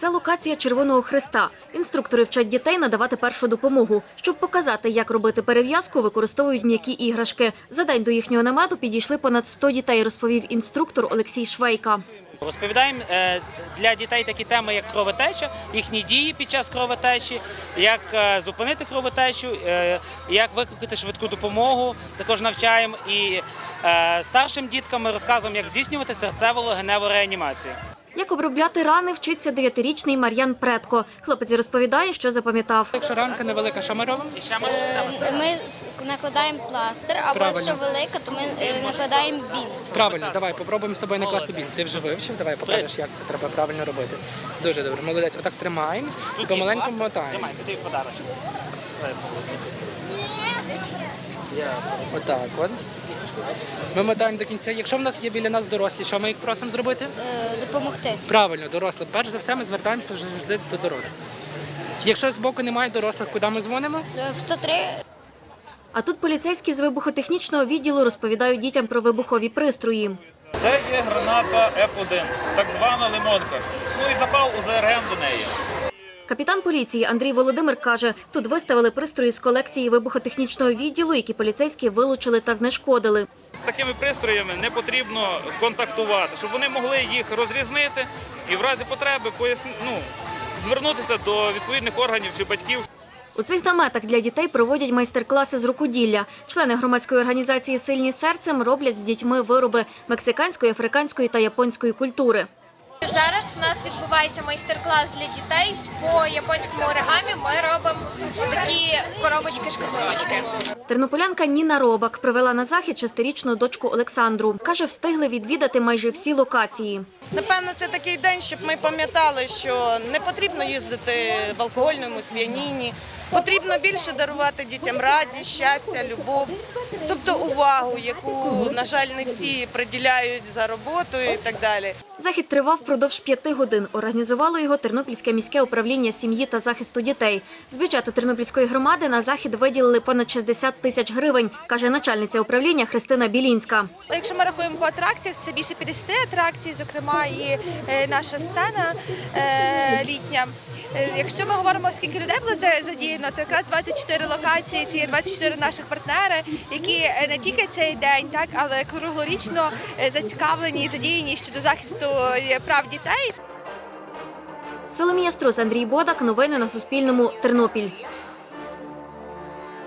Це локація Червоного Христа. Інструктори вчать дітей надавати першу допомогу. Щоб показати, як робити перев'язку, використовують м'які іграшки. За день до їхнього намету підійшли понад 100 дітей, розповів інструктор Олексій Швейка. Розповідаємо е, для дітей такі теми, як кровотеча, їхні дії під час кровотечі, як е, зупинити кровотечу, е, як викликати швидку допомогу. Також навчаємо і старшим діткам ми розказуємо, як здійснювати серцево-легеневу реанімацію. Як обробляти рани, вчиться дев'ятирічний Мар'ян Предко. Хлопець розповідає, що запам'ятав. Якщо ранка невелика, що ми робимо? Ми Е, Ми накладаємо пластир, або Правильно. якщо велика, то ми е, накладаємо бінт. Правильно, давай попробуємо з тобою накласти біль. Ти вже вивчив, давай покажеш, як це треба правильно робити. Дуже добре, молодець. Отак тримаємо і помаленьку мотаємо. Тримай, тобі подарок. Отак от. Ми мотаємо до кінця. Якщо в нас є біля нас дорослі, що ми їх просимо зробити? Е, Допомогти. Правильно, дорослим. Перш за все, ми звертаємося завжди до дорослих. Якщо з боку немає дорослих, куди ми дзвонимо? Е, В 103 А тут поліцейські з вибухотехнічного відділу розповідають дітям про вибухові пристрої. Це є граната F1, так звана лимонка. Ну і запал УЗРГ до неї. Капітан поліції Андрій Володимир каже, тут виставили пристрої з колекції вибухотехнічного відділу, які поліцейські вилучили та знешкодили. Такими пристроями не потрібно контактувати, щоб вони могли їх розрізнити і в разі потреби поясни, ну, звернутися до відповідних органів чи батьків. У цих наметах для дітей проводять майстер-класи з рукоділля. Члени громадської організації Сильні серцем роблять з дітьми вироби мексиканської, африканської та японської культури. Зараз у нас відбувається майстер-клас для дітей по японському оригамі. Ми робимо такі коробочки-шкатулочки. Тернополянка Ніна Робак привела на захід шестирічну дочку Олександру. Каже, встигли відвідати майже всі локації. Напевно, це такий день, щоб ми пам'ятали, що не потрібно їздити в алкогольному сп'янінні. Потрібно більше дарувати дітям радість, щастя, любов, тобто увагу, яку, на жаль, не всі приділяють за роботою і так далі. Захід тривав впродовж п'яти годин. Організувало його Тернопільське міське управління сім'ї та захисту дітей. З бюджету Тернопільської громади на захід виділили понад 60 тисяч гривень, каже начальниця управління Христина Білінська. Якщо ми рахуємо по атракціях, це більше 50 атракцій, зокрема і е, наша сцена е, літня. Е, Якщо ми говоримо, скільки людей було задіяно, то якраз 24 локації, ці є 24 наших партнери, які не тільки цей день, так але круглорічно зацікавлені і задіяні щодо захисту прав дітей. Соломія Струс, Андрій Бодак. Новини на Суспільному. Тернопіль.